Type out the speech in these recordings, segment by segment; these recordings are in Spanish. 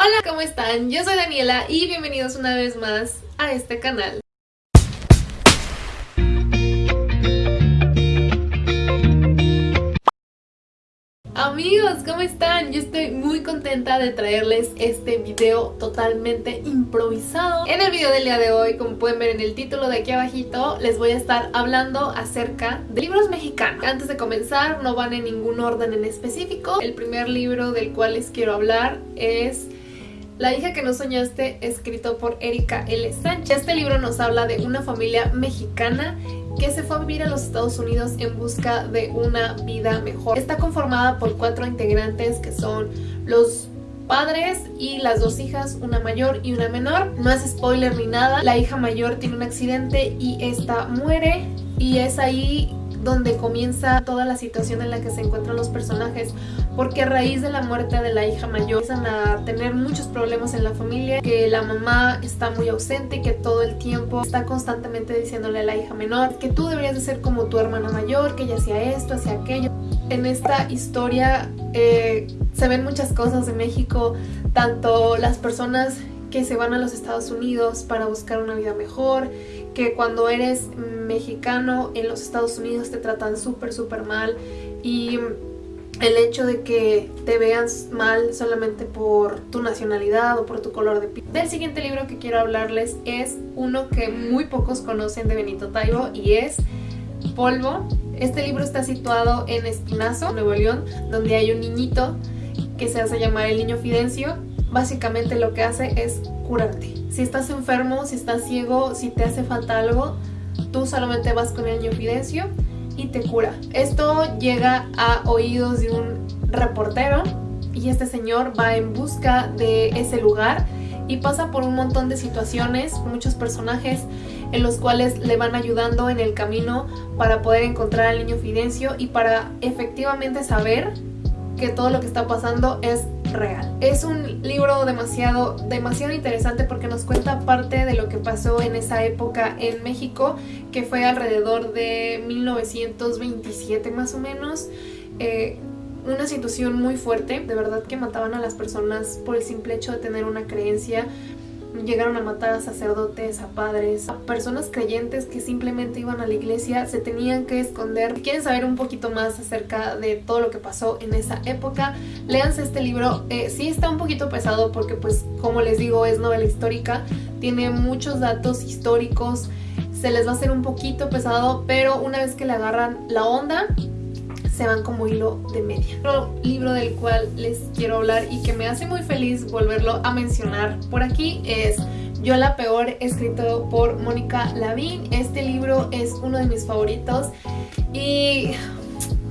Hola, ¿cómo están? Yo soy Daniela y bienvenidos una vez más a este canal. Amigos, ¿cómo están? Yo estoy muy contenta de traerles este video totalmente improvisado. En el video del día de hoy, como pueden ver en el título de aquí abajito, les voy a estar hablando acerca de libros mexicanos. Antes de comenzar, no van en ningún orden en específico. El primer libro del cual les quiero hablar es la hija que no soñaste, escrito por Erika L. Sánchez. Este libro nos habla de una familia mexicana que se fue a vivir a los Estados Unidos en busca de una vida mejor. Está conformada por cuatro integrantes que son los padres y las dos hijas, una mayor y una menor. No es spoiler ni nada. La hija mayor tiene un accidente y esta muere y es ahí donde comienza toda la situación en la que se encuentran los personajes porque a raíz de la muerte de la hija mayor empiezan a tener muchos problemas en la familia, que la mamá está muy ausente que todo el tiempo está constantemente diciéndole a la hija menor que tú deberías de ser como tu hermana mayor, que ella hacía esto, hacía aquello. En esta historia eh, se ven muchas cosas de México, tanto las personas que se van a los Estados Unidos para buscar una vida mejor, que cuando eres mexicano en los Estados Unidos te tratan súper súper mal y el hecho de que te veas mal solamente por tu nacionalidad o por tu color de piel. Del siguiente libro que quiero hablarles es uno que muy pocos conocen de Benito Taibo y es Polvo. Este libro está situado en Espinazo, Nuevo León, donde hay un niñito que se hace llamar el niño Fidencio. Básicamente lo que hace es curarte. Si estás enfermo, si estás ciego, si te hace falta algo, tú solamente vas con el niño Fidencio y te cura. Esto llega a oídos de un reportero y este señor va en busca de ese lugar y pasa por un montón de situaciones, muchos personajes en los cuales le van ayudando en el camino para poder encontrar al niño Fidencio y para efectivamente saber que todo lo que está pasando es real. Es un libro demasiado, demasiado interesante porque nos cuenta parte de lo que pasó en esa época en México, que fue alrededor de 1927 más o menos. Eh, una situación muy fuerte, de verdad que mataban a las personas por el simple hecho de tener una creencia Llegaron a matar a sacerdotes, a padres, a personas creyentes que simplemente iban a la iglesia, se tenían que esconder. Si quieren saber un poquito más acerca de todo lo que pasó en esa época, léanse este libro. Eh, sí está un poquito pesado porque pues como les digo es novela histórica, tiene muchos datos históricos, se les va a hacer un poquito pesado, pero una vez que le agarran la onda, se van como hilo de media. Otro libro del cual les quiero hablar y que me hace muy feliz volverlo a mencionar por aquí es Yo la peor, escrito por Mónica Lavín. Este libro es uno de mis favoritos y...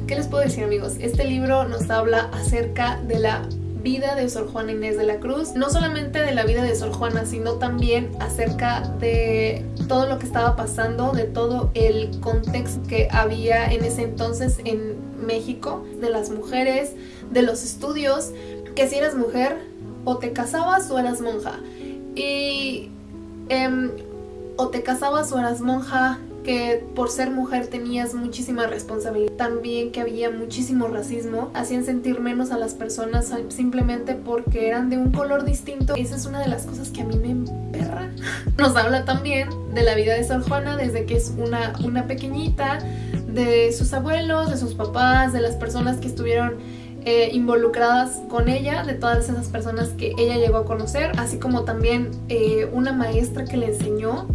¿Qué les puedo decir amigos? Este libro nos habla acerca de la vida de Sor Juana Inés de la Cruz, no solamente de la vida de Sor Juana, sino también acerca de todo lo que estaba pasando, de todo el contexto que había en ese entonces en México, de las mujeres, de los estudios, que si eras mujer o te casabas o eras monja. Y em, o te casabas o eras monja, que por ser mujer tenías muchísima responsabilidad. También que había muchísimo racismo, hacían sentir menos a las personas simplemente porque eran de un color distinto. Esa es una de las cosas que a mí me emperra. Nos habla también de la vida de Sor Juana desde que es una, una pequeñita, de sus abuelos, de sus papás, de las personas que estuvieron eh, involucradas con ella, de todas esas personas que ella llegó a conocer, así como también eh, una maestra que le enseñó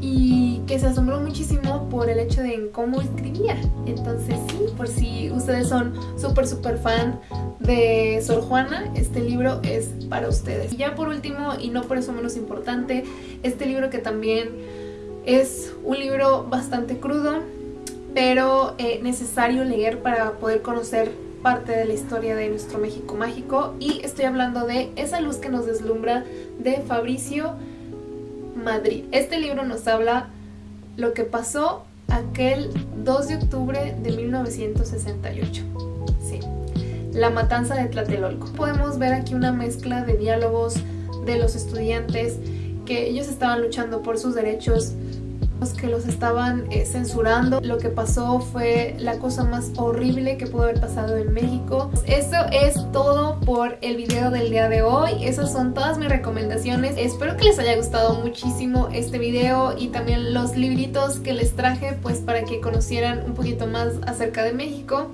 y que se asombró muchísimo por el hecho de cómo escribía. Entonces sí, por si ustedes son súper súper fan de Sor Juana, este libro es para ustedes. Y ya por último, y no por eso menos importante, este libro que también es un libro bastante crudo, pero eh, necesario leer para poder conocer parte de la historia de nuestro México mágico y estoy hablando de Esa luz que nos deslumbra de Fabricio Madrid. Este libro nos habla lo que pasó aquel 2 de octubre de 1968. Sí, la matanza de Tlatelolco. Podemos ver aquí una mezcla de diálogos de los estudiantes que ellos estaban luchando por sus derechos que los estaban eh, censurando. Lo que pasó fue la cosa más horrible que pudo haber pasado en México. Eso es todo por el video del día de hoy. Esas son todas mis recomendaciones. Espero que les haya gustado muchísimo este video y también los libritos que les traje pues para que conocieran un poquito más acerca de México.